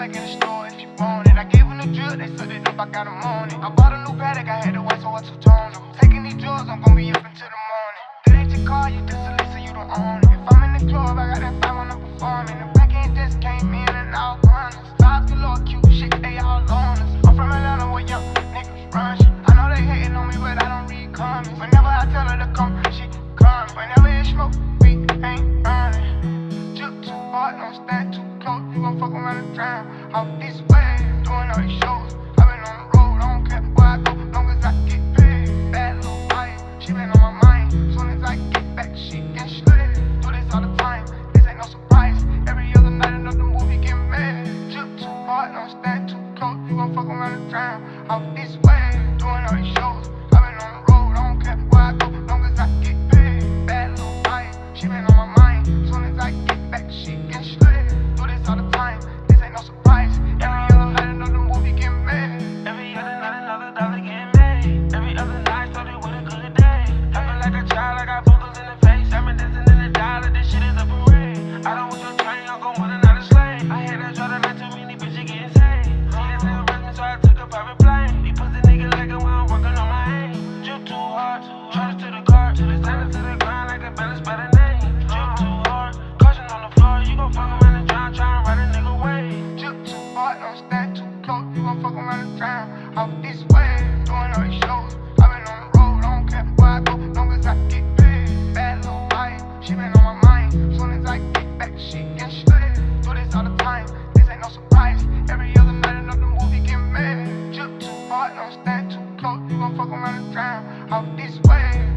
back in the store if you want it. I gave him the drill, they sucked it up, I got him on it. I bought a new Patek, I had to wait, so I two-tone them. Taking these drugs, I'm gonna be up until the morning. That ain't your car, you just a you don't own it. If I'm in the club, I got that five when I'm performing. The back end just came in and all honest. Vibes galore, cute shit, they all on us. I'm from Atlanta where young niggas run shit. I know they hating on me, but I don't read comments. Whenever I tell her to come, she comes. Whenever it's smoke, we ain't running. Drip too hard, don't stand too. You gon' fuck around and drown. Off this way, doing all these shows. i been on the road, I don't care where I go, long as I get paid. Bad little wife, she been on my mind. Soon as I get back, she get slid. Do this all the time, this ain't no surprise. Every other night, another movie get made. Drip too hard, don't stand too close. You gon' fuck around and drown. Off this way, doing all these shows. Stand too close. You gon' fuck around and drown. Off this way,